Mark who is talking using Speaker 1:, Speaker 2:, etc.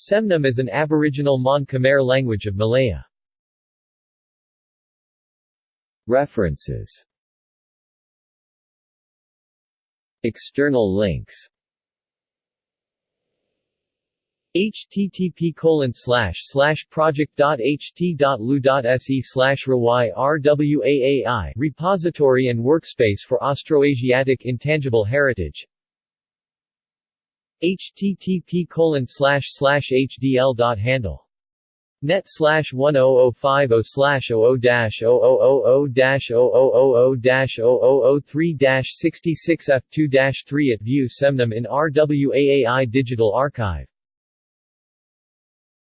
Speaker 1: Semnam is an aboriginal Mon Khmer language of Malaya.
Speaker 2: References. External links.
Speaker 1: http colon slash slash project.ht.lu.se slash RWAAI Repository and Workspace for Austroasiatic Intangible Heritage http colon hdl.handle net slash 10050 slash 00 dash 0000 dash 0000 dash 0003 dash 66 f2 dash 3 at View Semnam in RWAAI Digital Archive